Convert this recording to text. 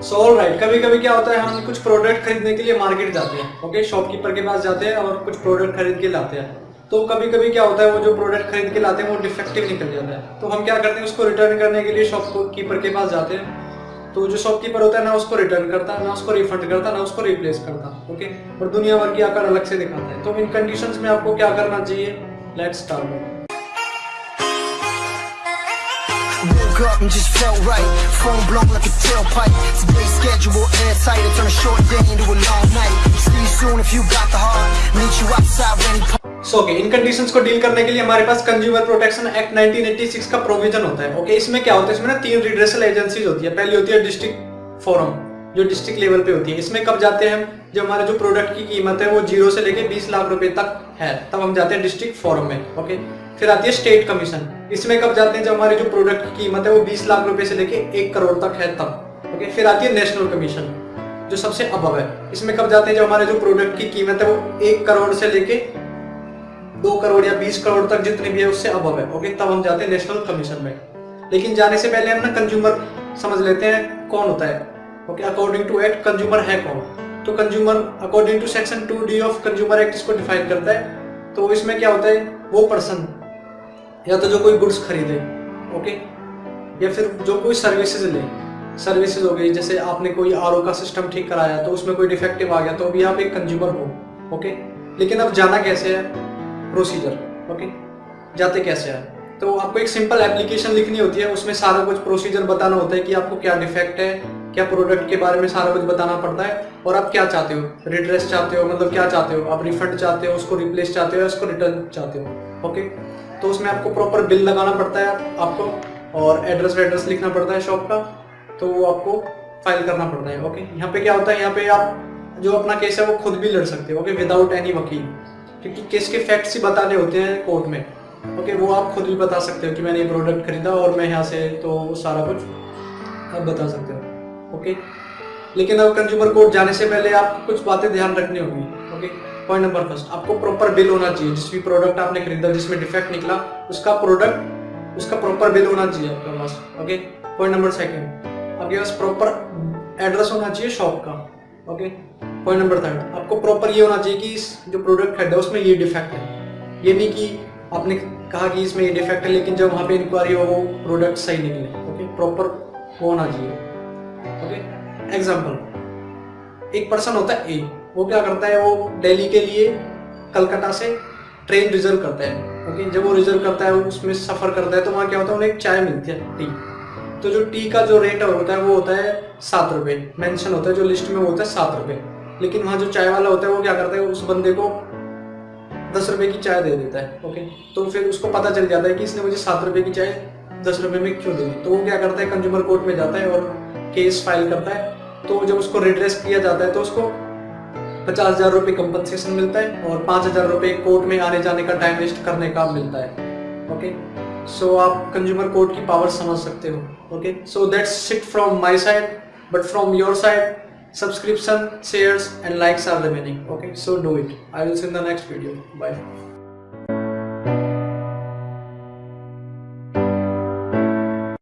So all right कभी कभी क्या होता है, हम कुछ प्रोडक्ट खरीदने के लिए मार्केट जाते हैं ओके शॉपकीपर के पास जाते हैं और कुछ प्रोडक्ट खरीद के लाते हैं। तो कभी कभी क्या होता है, वो जो प्रोडक्ट खरीद के लाते हैं, वो डिफेक्टिव निकल जाता है। तो हम क्या करते हैं, उसको रिटर्न करने के लिए शॉपकीपर के पास जाते हैं। तो जो शॉपकीपर होता है, ना उसको रिटर्न करता है ना उसको रिफंड करता, ना उसको रिप्लेस करता ओके और दुनिया भर की आकर अलग से दिखाता है। तो इन कंडीशन में आपको क्या करना चाहिए? Let's start Woke up and just felt right. Phone blown like a tailpipe. Today's schedule airtight. I turn a short day into a long night. See you soon if you got the heart. Meet you outside when you so okay in conditions को deal करने के लिए हमारे पास consumer protection act 1986 का provision होता है okay okay? इसमें क्या होता है इसमें ना तीन रिड्रेसल एजेंसीज होती है पहली होती है डिस्ट्रिक्ट फोरम जो डिस्ट्रिक्ट लेवल पे होती है। इसमें कब जाते हैं हम? जब हमारे जो प्रोडक्ट की कीमत है, वो ज़ीरो से लेके 20 लाख रुपए तक है, तब हम जाते हैं डिस्ट्रिक्ट फोरम में ओके फिर आती है स्टेट कमीशन इसमें कब जाते हैं? जब हमारे जो प्रोडक्ट की कीमत है, वो 20 लाख रुपए से लेके एक करोड़ तक है तब ओके फिर आती है नेशनल कमीशन जो सबसे अबव है। इसमें कब जाते हैं? जब हमारे जो प्रोडक्ट की कीमत है, वो एक करोड़ से लेके दो करोड़ या बीस करोड़ तक जितनी भी है, उससे अबव है ओके तब हम जाते हैं नेशनल कमीशन में। लेकिन जाने से पहले हम ना कंज्यूमर समझ लेते हैं कौन होता है। Okay according to act consumer है कौन? तो consumer according to section two D of consumer act इसको डिफाइन करता है। तो इसमें क्या होता है? वो पर्सन या तो जो कोई गुड्स खरीदे ओके या फिर जो कोई सर्विसेज़ ले। सर्विसेज़ हो गई, जैसे आपने कोई आरओ का सिस्टम ठीक कराया तो उसमें कोई डिफेक्टिव आ गया तो अभी आप एक कंज्यूमर हो ओके लेकिन अब जाना कैसे है? प्रोसीजर ओके जाते कैसे है? तो आपको एक सिंपल एप्लीकेशन लिखनी होती है, उसमें सारा कुछ प्रोसीजर बताना होता है कि आपको क्या डिफेक्ट है क्या प्रोडक्ट के बारे में सारा कुछ बताना पड़ता है? और आप क्या चाहते हो? रिड्रेस चाहते हो? मतलब क्या चाहते हो? आप रिफंड चाहते हो? उसको रिप्लेस चाहते हो या उसको रिटर्न चाहते हो? ओके तो उसमें आपको प्रॉपर बिल लगाना पड़ता है आपको और एड्रेस वेड्रेस लिखना पड़ता है शॉप का तो वो आपको फ़ाइल करना पड़ता है ओके यहाँ पे क्या होता है? यहाँ पे आप जो अपना केस है वो खुद भी लड़ सकते हो ओके विदाउट एनी वकील। क्योंकि केस के फैक्ट्स ही बताने होते हैं कोर्ट में ओके वो आप खुद भी बता सकते हो कि मैंने ये प्रोडक्ट खरीदा और मैं यहाँ से तो सारा कुछ आप बता सकते हो। ओके लेकिन अब कंज्यूमर कोर्ट जाने से पहले आपको कुछ बातें ध्यान रखनी होगी ओके पॉइंट नंबर फ़र्स्ट आपको प्रॉपर बिल होना चाहिए। जिस भी प्रोडक्ट आपने खरीदा, जिसमें डिफेक्ट निकला, उसका प्रोडक्ट उसका प्रॉपर बिल होना चाहिए आपके पास ओके पॉइंट नंबर सेकंड आपके पास प्रॉपर एड्रेस होना चाहिए शॉप का ओके पॉइंट नंबर थर्ड आपको प्रॉपर ये होना चाहिए कि इस जो प्रोडक्ट खरीदा, उसमें ये डिफेक्ट है। ये नहीं कि आपने कहा कि इसमें ये डिफेक्ट है, लेकिन जब वहाँ पे इंक्वायरी हो, वो प्रोडक्ट सही निकले ओके प्रॉपर होना चाहिए। ओके एग्ज़ाम्पल एक पर्सन होता है ए वो क्या करता है? वो दिल्ली के लिए कलकत्ता से ट्रेन रिज़र्व करता है। ओके जब वो रिज़र्व करता है, उसमें सफ़र करता है तो वहाँ क्या होता है? उन्हें एक चाय मिलती है टी तो जो टी का जो रेट होता है वो होता है सात रुपये मैंशन होता है, जो लिस्ट में होता है सात रुपये लेकिन वहाँ जो चाय वाला होता है, वो क्या करता है? उस बंदे को दस रुपये की चाय दे देता है। ओके तो फिर उसको पता चल जाता है कि इसने मुझे सात रुपये की चाय दस रुपये में क्यों दी? तो वो क्या करता है? कंज्यूमर कोर्ट में जाता है और केस फ़ाइल करता है तो जब उसको रिड्रेस किया जाता है तो उसको पचास हज़ार रुपये कंपनसेशन मिलता है और पाँच हज़ार रुपये कोर्ट में आने जाने का टाइम वेस्ट करने का मिलता है ओके सो आप कंज्यूमर कोर्ट की पावर समझ सकते हो okay so that's it from my side but from your side subscription, shares and likes are remaining, okay? So, do it. I will see in the next video. Bye.